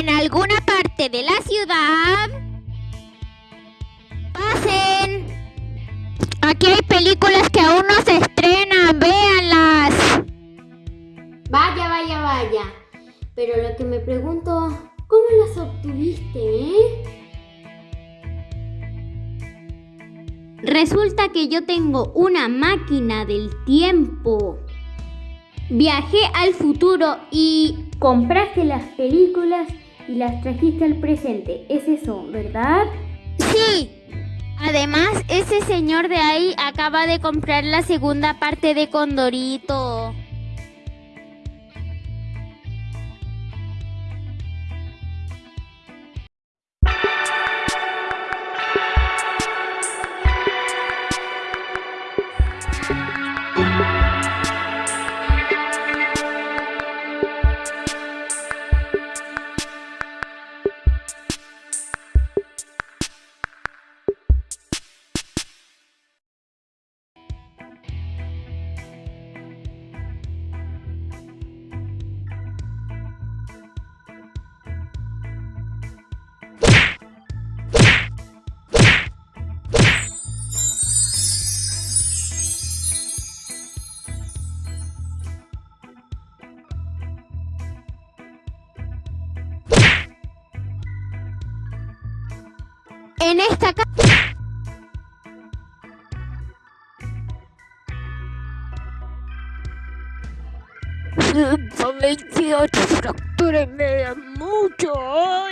en alguna parte de la ciudad, pasen. Aquí hay películas que aún no se estrenan, véanlas. Vaya, vaya, vaya. Pero lo que me pregunto, ¿cómo las obtuviste, eh? Resulta que yo tengo una máquina del tiempo. Viajé al futuro y compraste las películas y las trajiste al presente. Es eso, ¿verdad? Sí. Además, ese señor de ahí acaba de comprar la segunda parte de Condorito. En esta casa... veintiocho fracturas me dan mucho.